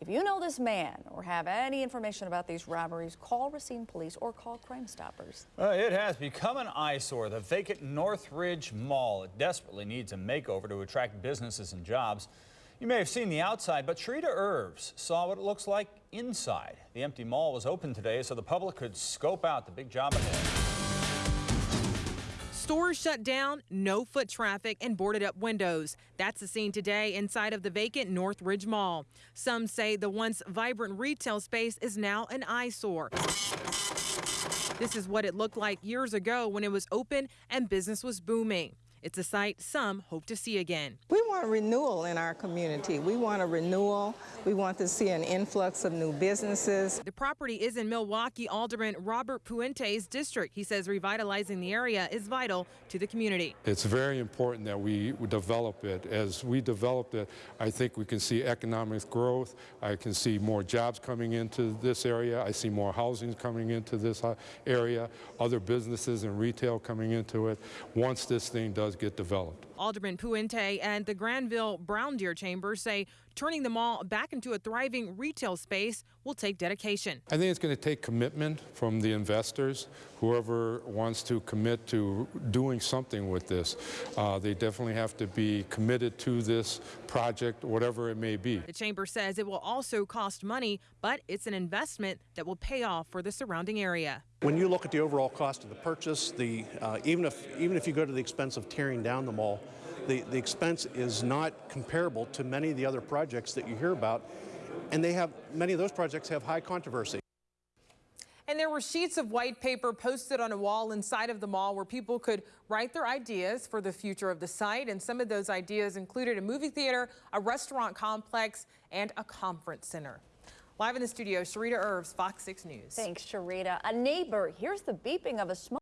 If you know this man or have any information about these robberies, call Racine Police or call Crime Stoppers. Uh, it has become an eyesore. The vacant Northridge Mall it desperately needs a makeover to attract businesses and jobs. You may have seen the outside, but Sharita Irves saw what it looks like inside. The empty mall was open today so the public could scope out the big job ahead. Stores shut down, no foot traffic, and boarded up windows. That's the scene today inside of the vacant Northridge Mall. Some say the once vibrant retail space is now an eyesore. This is what it looked like years ago when it was open and business was booming. It's a site some hope to see again. We want renewal in our community. We want a renewal. We want to see an influx of new businesses. The property is in Milwaukee Alderman Robert Puente's district. He says revitalizing the area is vital to the community. It's very important that we develop it. As we develop it, I think we can see economic growth. I can see more jobs coming into this area. I see more housing coming into this uh, area, other businesses and retail coming into it once this thing does get developed. Alderman Puente and the Granville Brown Deer Chamber say turning the mall back into a thriving retail space will take dedication. I think it's going to take commitment from the investors, whoever wants to commit to doing something with this. Uh, they definitely have to be committed to this project, whatever it may be. The chamber says it will also cost money, but it's an investment that will pay off for the surrounding area. When you look at the overall cost of the purchase, the, uh, even, if, even if you go to the expense of tearing down the mall, the, the expense is not comparable to many of the other projects that you hear about, and they have many of those projects have high controversy. And there were sheets of white paper posted on a wall inside of the mall where people could write their ideas for the future of the site. And some of those ideas included a movie theater, a restaurant complex, and a conference center. Live in the studio, Sharita Irves, Fox 6 News. Thanks, Sharita. A neighbor hears the beeping of a smoke.